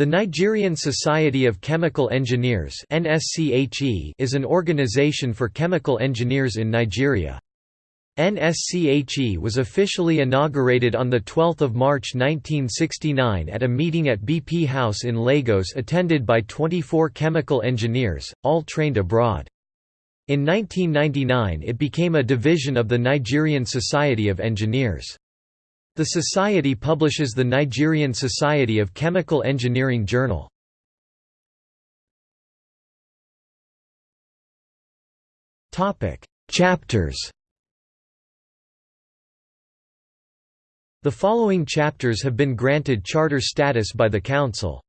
The Nigerian Society of Chemical Engineers is an organization for chemical engineers in Nigeria. NSCHE was officially inaugurated on 12 March 1969 at a meeting at BP House in Lagos attended by 24 chemical engineers, all trained abroad. In 1999 it became a division of the Nigerian Society of Engineers. The society publishes the Nigerian Society of Chemical Engineering Journal. Chapters The following chapters have been granted charter status by the Council.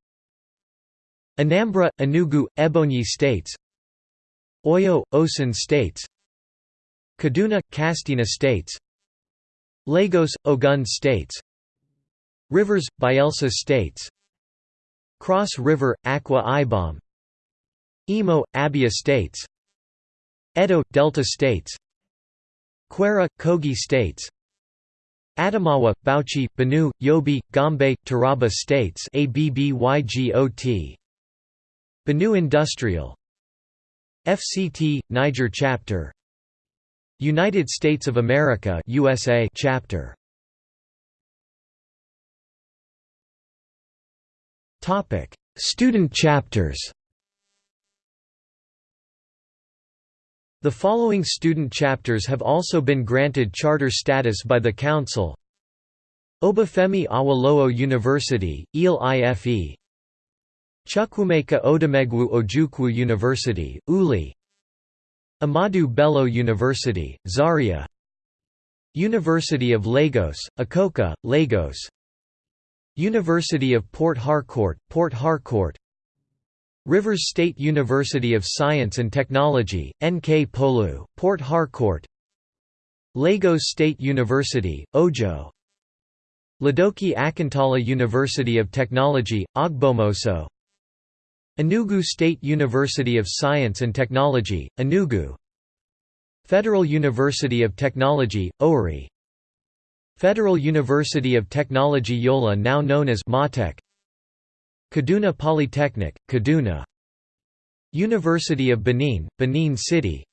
Anambra, Enugu, Ebonyi states Oyo, Osun states Kaduna, Katsina states Lagos, Ogun states. Rivers, Bayelsa states. Cross River, Akwa Ibom Imo, Abia states. Edo, Delta states. Kwara, Kogi states. Adamawa, Bauchi, Benue, Yobe, Gombe, Taraba states. ABBYGOT Benue Industrial. FCT Niger chapter United States of America USA chapter. Topic. Student chapters. The following student chapters have also been granted charter status by the Council. Obafemi Awolowo University, Ile Ife. Chukwuemeka Odumegwu Ojukwu University, Uli Ahmadu Bello University, Zaria. University of Lagos, Akoka, Lagos. University of Port Harcourt, Port Harcourt. Rivers State University of Science and Technology, Nkpolu, Port Harcourt. Lagos State University, Ojo. Ladoke Akintola University of Technology, Ogbomoso Enugu State University of Science and Technology, Enugu. Federal University of Technology, Owerri Federal University of Technology Yola now known as MAUTECH. Kaduna Polytechnic, Kaduna. University of Benin, Benin City.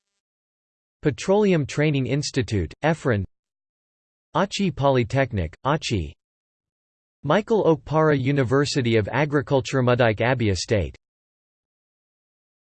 Petroleum Training Institute, Effurun Achi Polytechnic, Achi. Michael Okpara University of Agriculture Umudike Abia State